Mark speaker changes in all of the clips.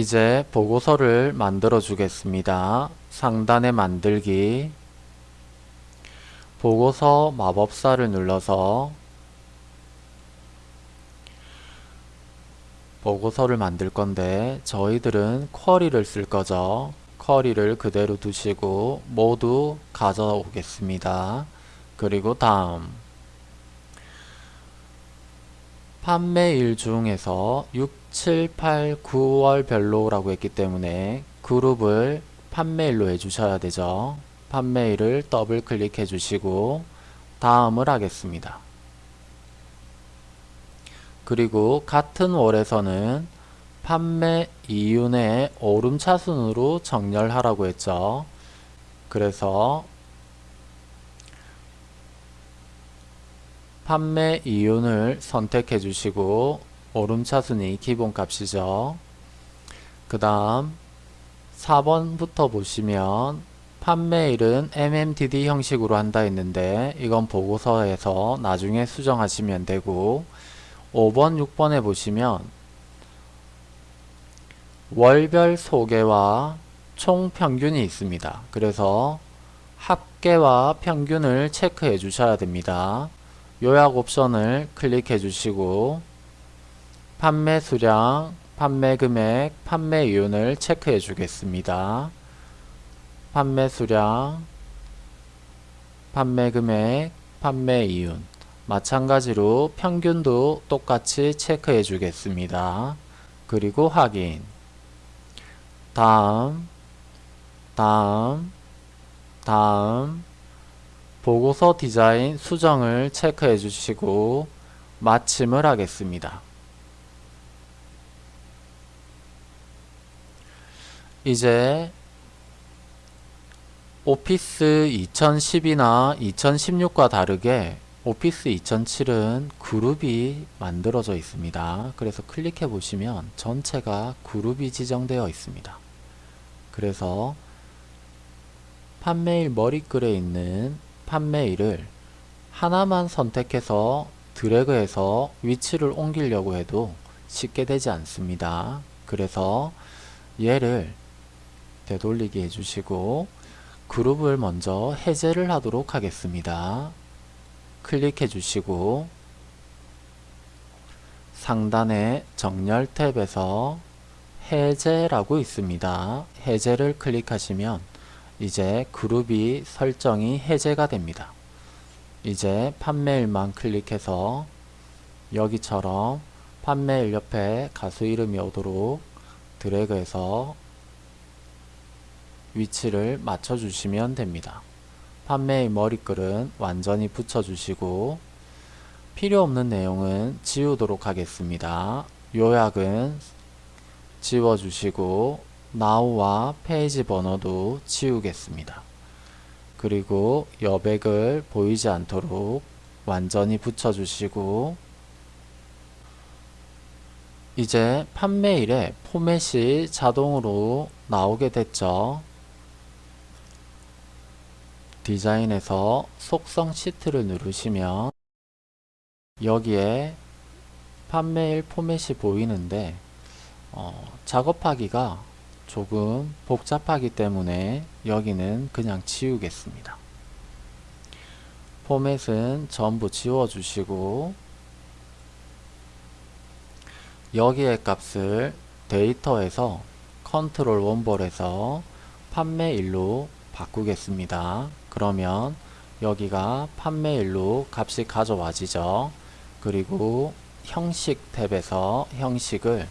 Speaker 1: 이제 보고서를 만들어 주겠습니다. 상단에 만들기 보고서 마법사를 눌러서 보고서를 만들 건데 저희들은 쿼리를 쓸 거죠. 쿼리를 그대로 두시고 모두 가져오겠습니다. 그리고 다음 판매일 중에서 6, 7, 8, 9월 별로 라고 했기 때문에 그룹을 판매일로 해주셔야 되죠. 판매일을 더블 클릭해 주시고 다음을 하겠습니다. 그리고 같은 월에서는 판매 이윤의 오름차순으로 정렬하라고 했죠. 그래서 판매 이윤을 선택해 주시고 오름차순이 기본값이죠. 그 다음 4번부터 보시면 판매일은 MMDD 형식으로 한다 했는데 이건 보고서에서 나중에 수정하시면 되고 5번 6번에 보시면 월별 소개와 총 평균이 있습니다. 그래서 합계와 평균을 체크해 주셔야 됩니다. 요약 옵션을 클릭해 주시고 판매 수량, 판매 금액, 판매 이윤을 체크해 주겠습니다. 판매 수량, 판매 금액, 판매 이윤 마찬가지로 평균도 똑같이 체크해 주겠습니다. 그리고 확인 다음 다음 다음 보고서 디자인 수정을 체크해 주시고 마침을 하겠습니다. 이제 오피스 2010이나 2016과 다르게 오피스 2007은 그룹이 만들어져 있습니다. 그래서 클릭해 보시면 전체가 그룹이 지정되어 있습니다. 그래서 판매일 머리글에 있는 판매일을 하나만 선택해서 드래그해서 위치를 옮기려고 해도 쉽게 되지 않습니다. 그래서 얘를 되돌리기 해주시고 그룹을 먼저 해제를 하도록 하겠습니다. 클릭해 주시고 상단에 정렬 탭에서 해제라고 있습니다. 해제를 클릭하시면 이제 그룹이 설정이 해제가 됩니다. 이제 판매일만 클릭해서 여기처럼 판매일 옆에 가수 이름이 오도록 드래그해서 위치를 맞춰주시면 됩니다. 판매일 머리글은 완전히 붙여주시고 필요 없는 내용은 지우도록 하겠습니다. 요약은 지워주시고 now와 페이지 번호도 지우겠습니다. 그리고 여백을 보이지 않도록 완전히 붙여주시고 이제 판매일에 포맷이 자동으로 나오게 됐죠. 디자인에서 속성 시트를 누르시면 여기에 판매일 포맷이 보이는데 어, 작업하기가 조금 복잡하기 때문에 여기는 그냥 지우겠습니다. 포맷은 전부 지워주시고 여기에 값을 데이터에서 컨트롤 원볼에서 판매일로 바꾸겠습니다. 그러면 여기가 판매일로 값이 가져와지죠. 그리고 형식 탭에서 형식을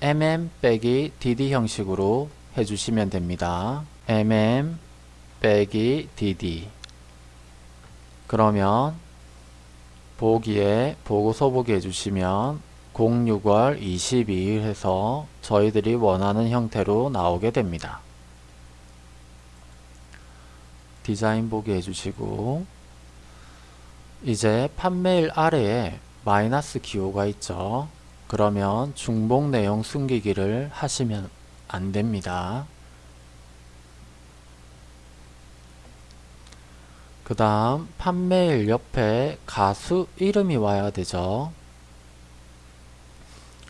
Speaker 1: mm 빼기 dd 형식으로 해주시면 됩니다. mm 빼기 dd 그러면 보기에 보고서 보기 해주시면 06월 22일 해서 저희들이 원하는 형태로 나오게 됩니다. 디자인 보기 해주시고 이제 판매일 아래에 마이너스 기호가 있죠. 그러면 중복 내용 숨기기를 하시면 안됩니다. 그 다음 판매일 옆에 가수 이름이 와야 되죠.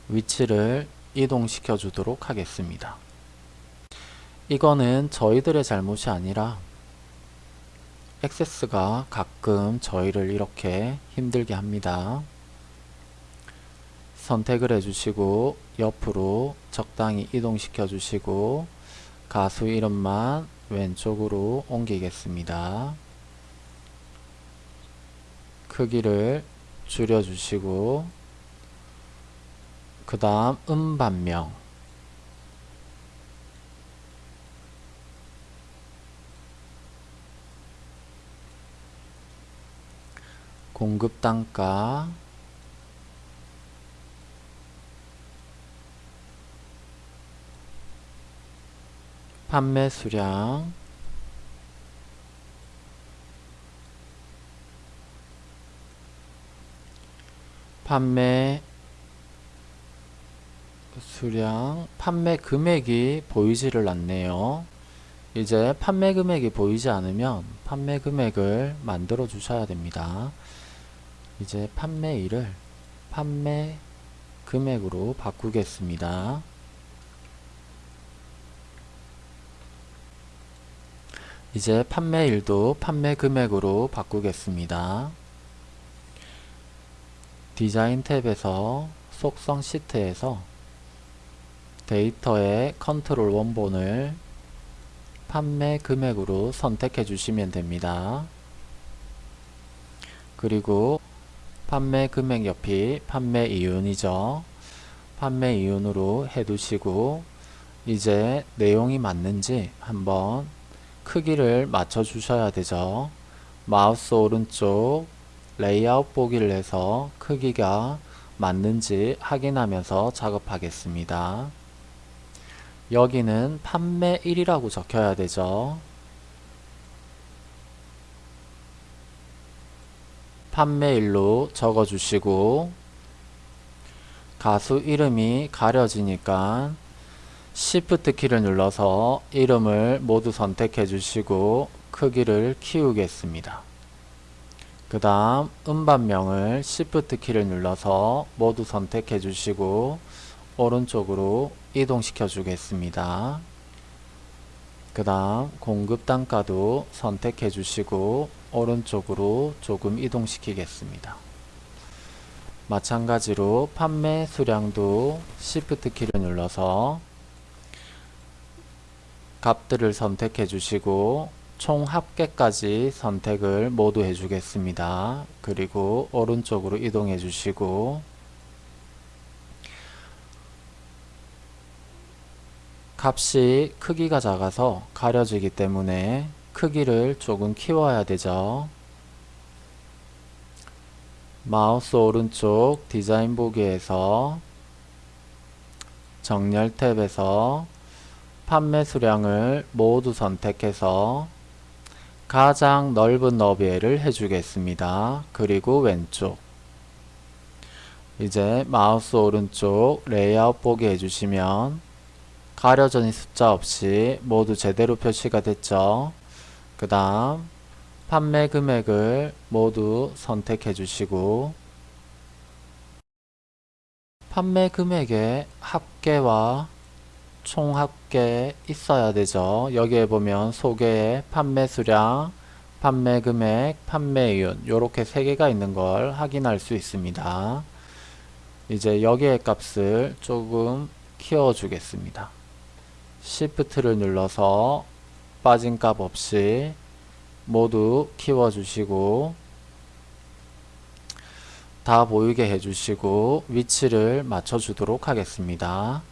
Speaker 1: 위치를 이동시켜 주도록 하겠습니다. 이거는 저희들의 잘못이 아니라 액세스가 가끔 저희를 이렇게 힘들게 합니다. 선택을 해주시고 옆으로 적당히 이동시켜 주시고 가수 이름만 왼쪽으로 옮기겠습니다. 크기를 줄여주시고 그 다음 음반명 공급 단가. 판매 수량. 판매 수량. 판매 금액이 보이지를 않네요. 이제 판매 금액이 보이지 않으면 판매 금액을 만들어 주셔야 됩니다 이제 판매일을 판매 금액으로 바꾸겠습니다 이제 판매일도 판매 금액으로 바꾸겠습니다 디자인 탭에서 속성 시트에서 데이터의 컨트롤 원본을 판매 금액으로 선택해 주시면 됩니다. 그리고 판매 금액 옆이 판매 이윤이죠. 판매 이윤으로 해두시고 이제 내용이 맞는지 한번 크기를 맞춰 주셔야 되죠. 마우스 오른쪽 레이아웃 보기를 해서 크기가 맞는지 확인하면서 작업하겠습니다. 여기는 판매 1이라고 적혀야 되죠. 판매 1로 적어주시고 가수 이름이 가려지니까 Shift 키를 눌러서 이름을 모두 선택해 주시고 크기를 키우겠습니다. 그 다음 음반명을 Shift 키를 눌러서 모두 선택해 주시고 오른쪽으로 이동시켜 주겠습니다. 그 다음 공급 단가도 선택해 주시고 오른쪽으로 조금 이동시키겠습니다. 마찬가지로 판매 수량도 Shift 키를 눌러서 값들을 선택해 주시고 총 합계까지 선택을 모두 해 주겠습니다. 그리고 오른쪽으로 이동해 주시고 값이 크기가 작아서 가려지기 때문에 크기를 조금 키워야 되죠. 마우스 오른쪽 디자인 보기에서 정렬 탭에서 판매 수량을 모두 선택해서 가장 넓은 너비를 해주겠습니다. 그리고 왼쪽 이제 마우스 오른쪽 레이아웃 보기 해주시면 가려진 숫자 없이 모두 제대로 표시가 됐죠. 그 다음 판매 금액을 모두 선택해 주시고 판매 금액의 합계와 총 합계 있어야 되죠. 여기에 보면 소개에 판매 수량, 판매 금액, 판매이윤 이렇게 세 개가 있는 걸 확인할 수 있습니다. 이제 여기에 값을 조금 키워 주겠습니다. Shift를 눌러서 빠진 값 없이 모두 키워 주시고 다 보이게 해주시고 위치를 맞춰 주도록 하겠습니다.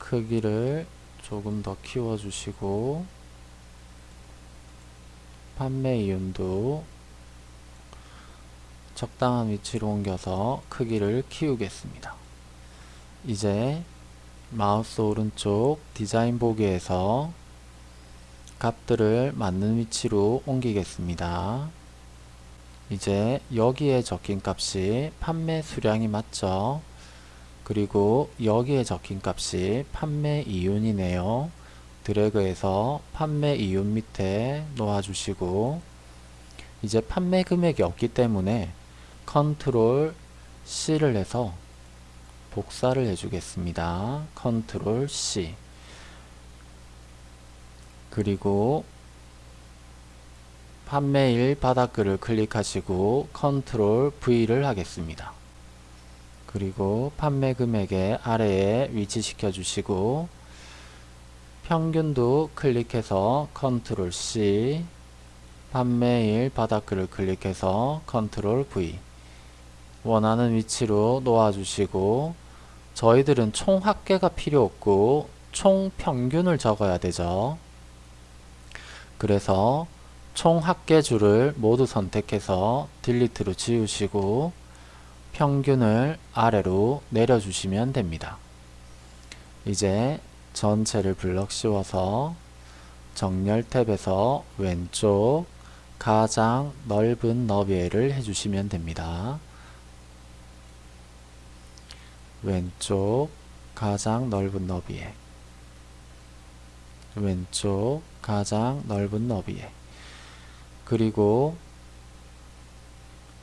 Speaker 1: 크기를 조금 더 키워 주시고 판매 이윤도 적당한 위치로 옮겨서 크기를 키우겠습니다. 이제 마우스 오른쪽 디자인 보기에서 값들을 맞는 위치로 옮기겠습니다. 이제 여기에 적힌 값이 판매 수량이 맞죠? 그리고 여기에 적힌 값이 판매 이윤이네요. 드래그해서 판매 이윤 밑에 놓아주시고 이제 판매 금액이 없기 때문에 컨트롤 C를 해서 복사를 해주겠습니다. 컨트롤 C 그리고 판매일 바닥글을 클릭하시고 컨트롤 V를 하겠습니다. 그리고 판매 금액의 아래에 위치시켜 주시고 평균도 클릭해서 컨트롤 C 판매일 바닥글을 클릭해서 컨트롤 V 원하는 위치로 놓아주시고 저희들은 총 합계가 필요 없고 총 평균을 적어야 되죠. 그래서 총 합계줄을 모두 선택해서 딜리트로 지우시고 평균을 아래로 내려주시면 됩니다. 이제 전체를 블럭 씌워서 정렬 탭에서 왼쪽 가장 넓은 너비를 해주시면 됩니다. 왼쪽 가장 넓은 너비에 왼쪽 가장 넓은 너비에 그리고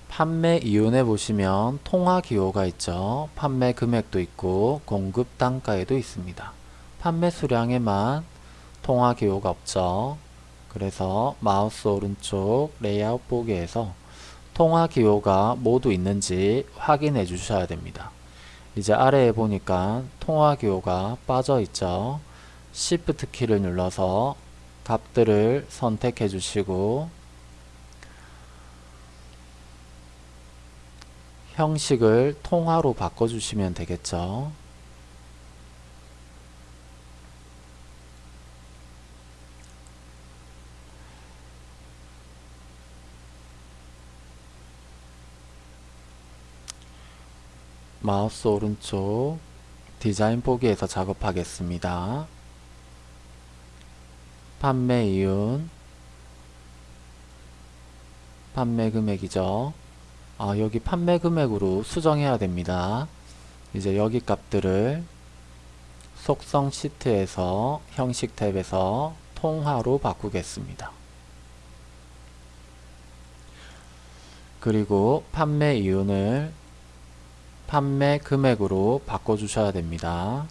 Speaker 1: 판매 이윤에 보시면 통화 기호가 있죠. 판매 금액도 있고 공급 단가에도 있습니다. 판매 수량에만 통화 기호가 없죠. 그래서 마우스 오른쪽 레이아웃 보기에서 통화 기호가 모두 있는지 확인해 주셔야 됩니다. 이제 아래에 보니까 통화 기호가 빠져 있죠. Shift 키를 눌러서 값들을 선택해 주시고 형식을 통화로 바꿔주시면 되겠죠. 마우스 오른쪽 디자인 보기에서 작업하겠습니다. 판매 이윤 판매 금액이죠. 아, 여기 판매 금액으로 수정해야 됩니다. 이제 여기 값들을 속성 시트에서 형식 탭에서 통화로 바꾸겠습니다. 그리고 판매 이윤을 판매 금액으로 바꿔주셔야 됩니다.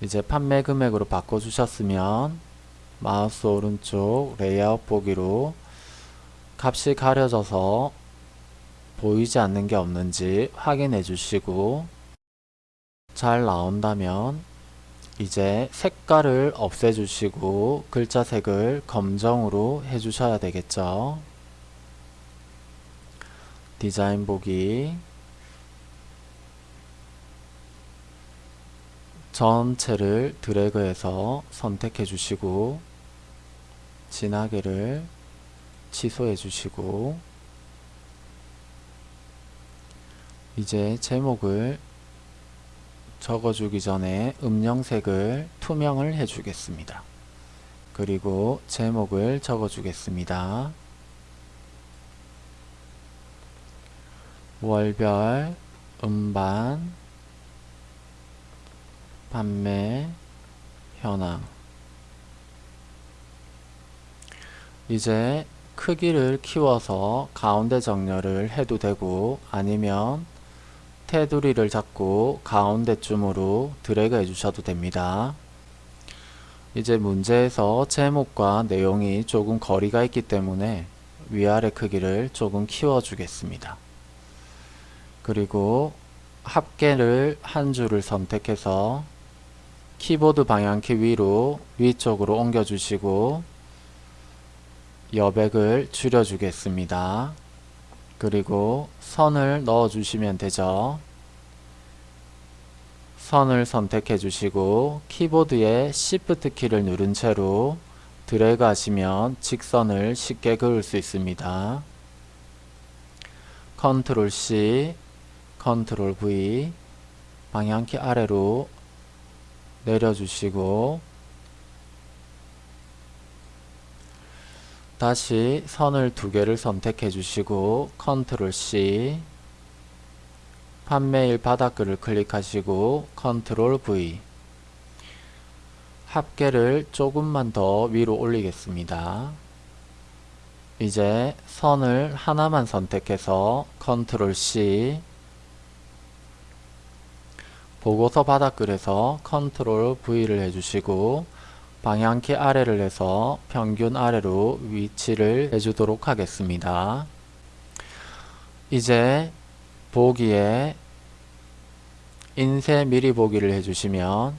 Speaker 1: 이제 판매 금액으로 바꿔주셨으면 마우스 오른쪽 레이아웃 보기로 값이 가려져서 보이지 않는 게 없는지 확인해 주시고 잘 나온다면 이제 색깔을 없애 주시고 글자 색을 검정으로 해 주셔야 되겠죠? 디자인 보기. 전체를 드래그해서 선택해 주시고 진하게를 취소해 주시고 이제 제목을 적어주기 전에 음영색을 투명을 해주겠습니다. 그리고 제목을 적어주겠습니다. 월별 음반 판매 현황 이제 크기를 키워서 가운데 정렬을 해도 되고 아니면 테두리를 잡고 가운데쯤으로 드래그 해주셔도 됩니다. 이제 문제에서 제목과 내용이 조금 거리가 있기 때문에 위아래 크기를 조금 키워주겠습니다. 그리고 합계를 한 줄을 선택해서 키보드 방향키 위로 위쪽으로 옮겨주시고 여백을 줄여주겠습니다. 그리고 선을 넣어 주시면 되죠. 선을 선택해 주시고 키보드에 Shift 키를 누른 채로 드래그 하시면 직선을 쉽게 그을 수 있습니다. 컨트롤 C, 컨트롤 V 방향키 아래로 내려주시고 다시 선을 두 개를 선택해 주시고 컨트롤 C 판매일 바닥글을 클릭하시고 컨트롤 V 합계를 조금만 더 위로 올리겠습니다. 이제 선을 하나만 선택해서 컨트롤 C 보고서 바닥글에서 컨트롤 V를 해주시고 방향키 아래를 해서 평균 아래로 위치를 해주도록 하겠습니다. 이제 보기에 인쇄 미리 보기를 해주시면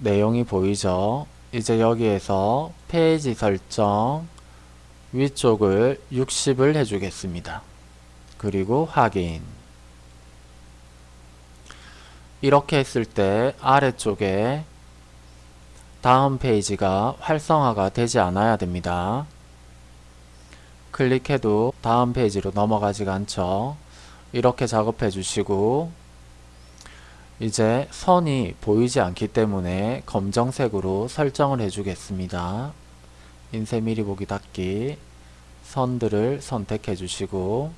Speaker 1: 내용이 보이죠? 이제 여기에서 페이지 설정 위쪽을 60을 해주겠습니다. 그리고 확인 이렇게 했을 때 아래쪽에 다음 페이지가 활성화가 되지 않아야 됩니다. 클릭해도 다음 페이지로 넘어가지가 않죠. 이렇게 작업해 주시고 이제 선이 보이지 않기 때문에 검정색으로 설정을 해 주겠습니다. 인쇄 미리 보기 닫기 선들을 선택해 주시고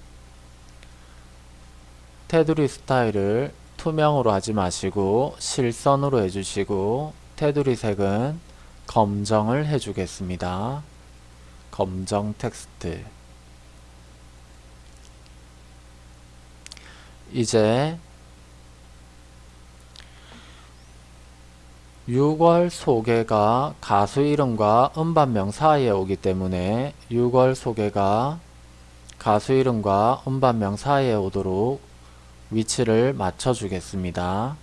Speaker 1: 테두리 스타일을 투명으로 하지 마시고 실선으로 해주시고 테두리 색은 검정을 해주겠습니다. 검정 텍스트 이제 6월 소개가 가수 이름과 음반명 사이에 오기 때문에 6월 소개가 가수 이름과 음반명 사이에 오도록 위치를 맞춰 주겠습니다.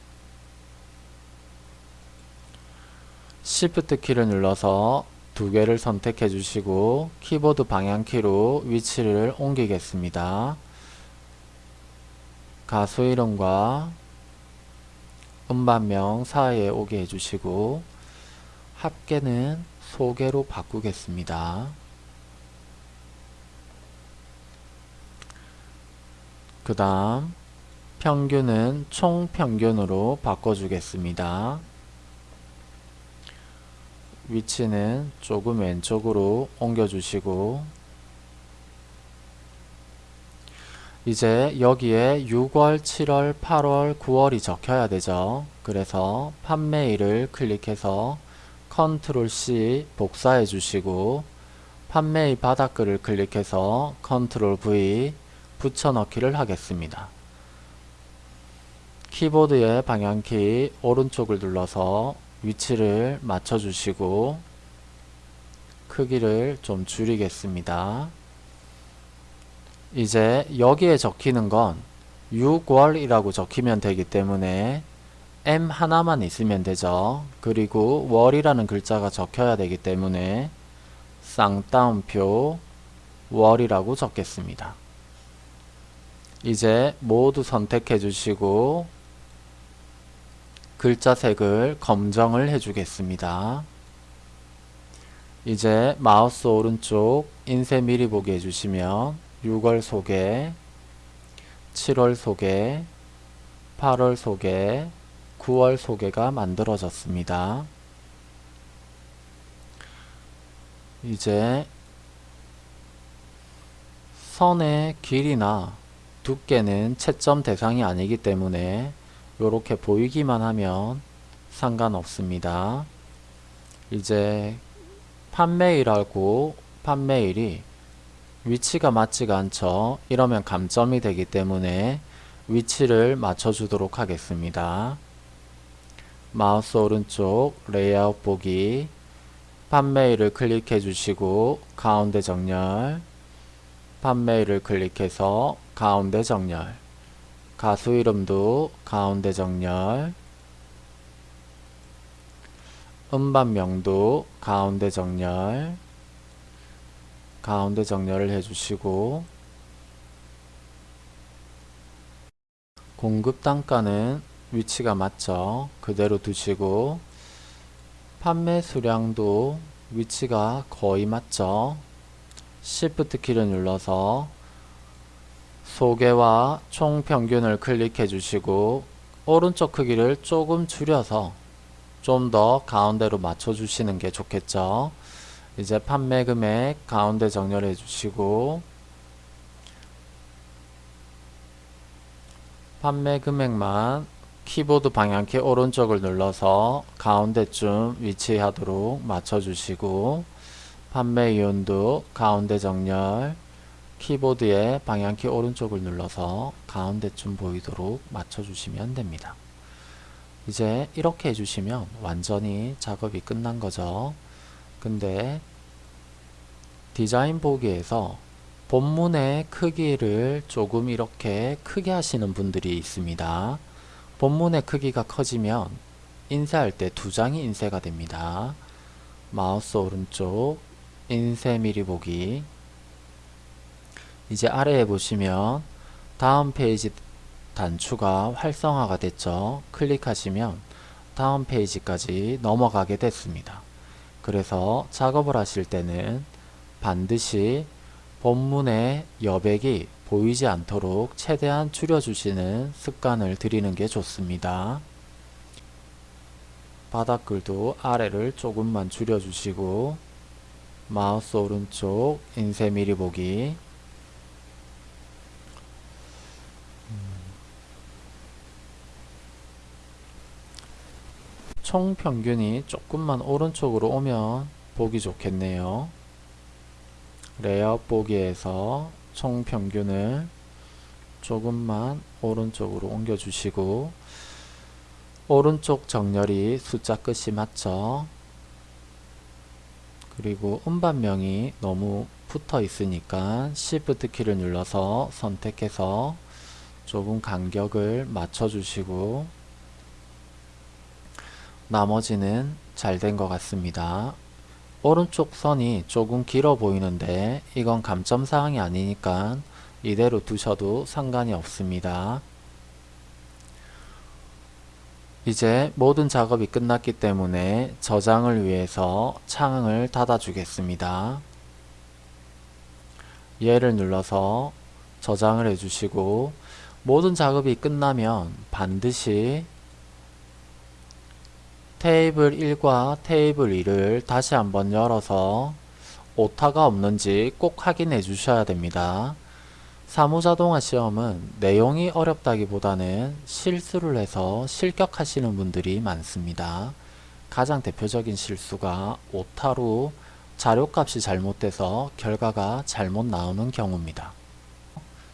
Speaker 1: Shift 키를 눌러서 두 개를 선택해 주시고 키보드 방향키로 위치를 옮기겠습니다. 가수 이름과 음반명 사이에 오게 해주시고 합계는 소개로 바꾸겠습니다. 그 다음 평균은 총평균으로 바꿔주겠습니다. 위치는 조금 왼쪽으로 옮겨주시고 이제 여기에 6월, 7월, 8월, 9월이 적혀야 되죠. 그래서 판매일을 클릭해서 컨트롤 C 복사해 주시고 판매일 바닥글을 클릭해서 컨트롤 V 붙여넣기를 하겠습니다. 키보드의 방향키 오른쪽을 눌러서 위치를 맞춰 주시고 크기를 좀 줄이겠습니다. 이제 여기에 적히는 건 6월이라고 적히면 되기 때문에 M 하나만 있으면 되죠. 그리고 월이라는 글자가 적혀야 되기 때문에 쌍따옴표 월이라고 적겠습니다. 이제 모두 선택해 주시고 글자 색을 검정을 해주겠습니다. 이제 마우스 오른쪽 인쇄 미리 보기 해주시면 6월 소개, 7월 소개, 8월 소개, 9월 소개가 만들어졌습니다. 이제 선의 길이나 두께는 채점 대상이 아니기 때문에 이렇게 보이기만 하면 상관없습니다. 이제 판매일하고 판매일이 위치가 맞지가 않죠. 이러면 감점이 되기 때문에 위치를 맞춰주도록 하겠습니다. 마우스 오른쪽 레이아웃 보기 판매일을 클릭해 주시고 가운데 정렬 판매일을 클릭해서 가운데 정렬 가수 이름도 가운데 정렬 음반명도 가운데 정렬 가운데 정렬을 해주시고 공급 단가는 위치가 맞죠. 그대로 두시고 판매 수량도 위치가 거의 맞죠. Shift 키를 눌러서 소개와 총평균을 클릭해 주시고 오른쪽 크기를 조금 줄여서 좀 더 가운데로 맞춰 주시는 게 좋겠죠. 이제 판매 금액 가운데 정렬해 주시고 판매 금액만 키보드 방향키 오른쪽을 눌러서 가운데쯤 위치하도록 맞춰 주시고 판매 이온도 가운데 정렬 키보드의 방향키 오른쪽을 눌러서 가운데쯤 보이도록 맞춰주시면 됩니다. 이제 이렇게 해주시면 완전히 작업이 끝난 거죠. 근데 디자인 보기에서 본문의 크기를 조금 이렇게 크게 하시는 분들이 있습니다. 본문의 크기가 커지면 인쇄할 때 두 장이 인쇄가 됩니다. 마우스 오른쪽 인쇄 미리 보기 이제 아래에 보시면 다음 페이지 단추가 활성화가 됐죠. 클릭하시면 다음 페이지까지 넘어가게 됐습니다. 그래서 작업을 하실 때는 반드시 본문의 여백이 보이지 않도록 최대한 줄여주시는 습관을 들이는 게 좋습니다. 바닥글도 아래를 조금만 줄여주시고 마우스 오른쪽 인쇄 미리 보기 총 평균이 조금만 오른쪽으로 오면 보기 좋겠네요. 레이아웃 보기에서 총 평균을 조금만 오른쪽으로 옮겨 주시고 오른쪽 정렬이 숫자 끝이 맞죠? 그리고 음반명이 너무 붙어 있으니까 Shift 키를 눌러서 선택해서 조금 간격을 맞춰 주시고 나머지는 잘 된 것 같습니다. 오른쪽 선이 조금 길어 보이는데 이건 감점사항이 아니니까 이대로 두셔도 상관이 없습니다. 이제 모든 작업이 끝났기 때문에 저장을 위해서 창을 닫아 주겠습니다. 얘를 눌러서 저장을 해주시고 모든 작업이 끝나면 반드시 테이블 1과 테이블 2를 다시 한번 열어서 오타가 없는지 꼭 확인해 주셔야 됩니다. 사무자동화 시험은 내용이 어렵다기보다는 실수를 해서 실격하시는 분들이 많습니다. 가장 대표적인 실수가 오타로 자료값이 잘못돼서 결과가 잘못 나오는 경우입니다.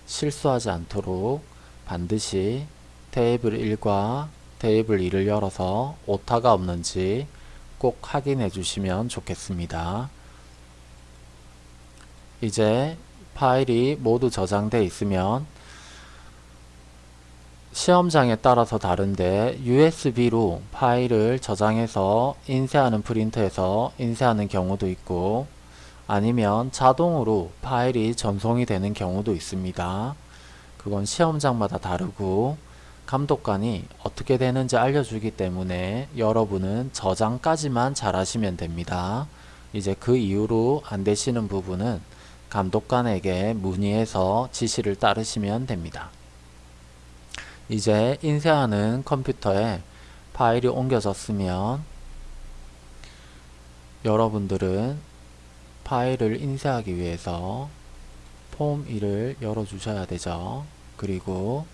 Speaker 1: 실수하지 않도록 반드시 테이블 1과 테이블 2를 열어서 오타가 없는지 꼭 확인해 주시면 좋겠습니다. 이제 파일이 모두 저장되어 있으면 시험장에 따라서 다른데 USB로 파일을 저장해서 인쇄하는 프린터에서 인쇄하는 경우도 있고 아니면 자동으로 파일이 전송이 되는 경우도 있습니다. 그건 시험장마다 다르고 감독관이 어떻게 되는지 알려주기 때문에 여러분은 저장까지만 잘 하시면 됩니다. 이제 그 이후로 안 되시는 부분은 감독관에게 문의해서 지시를 따르시면 됩니다. 이제 인쇄하는 컴퓨터에 파일이 옮겨졌으면 여러분들은 파일을 인쇄하기 위해서 폼 1을 열어주셔야 되죠. 그리고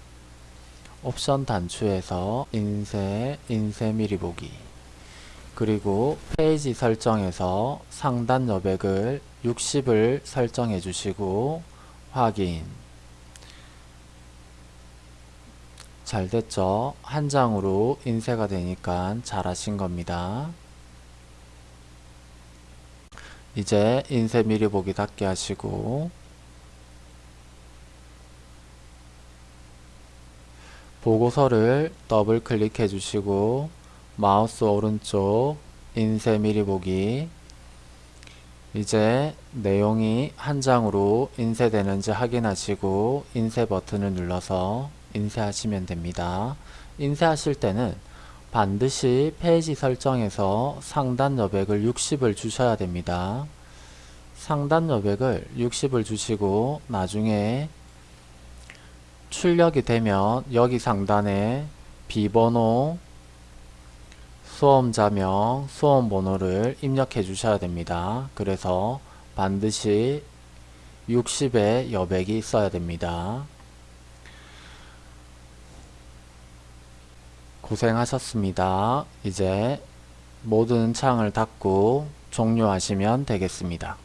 Speaker 1: 옵션 단추에서 인쇄, 인쇄 미리 보기 그리고 페이지 설정에서 상단 여백을 60을 설정해 주시고 확인 잘 됐죠? 한 장으로 인쇄가 되니까 잘 하신 겁니다. 이제 인쇄 미리 보기 닫기 하시고 보고서를 더블 클릭해 주시고 마우스 오른쪽 인쇄 미리 보기 이제 내용이 한 장으로 인쇄되는지 확인하시고 인쇄 버튼을 눌러서 인쇄하시면 됩니다. 인쇄하실 때는 반드시 페이지 설정에서 상단 여백을 60을 주셔야 됩니다. 상단 여백을 60을 주시고 나중에 출력이 되면 여기 상단에 비번호, 수험자명, 수험번호를 입력해 주셔야 됩니다. 그래서 반드시 60의 여백이 있어야 됩니다. 고생하셨습니다. 이제 모든 창을 닫고 종료하시면 되겠습니다.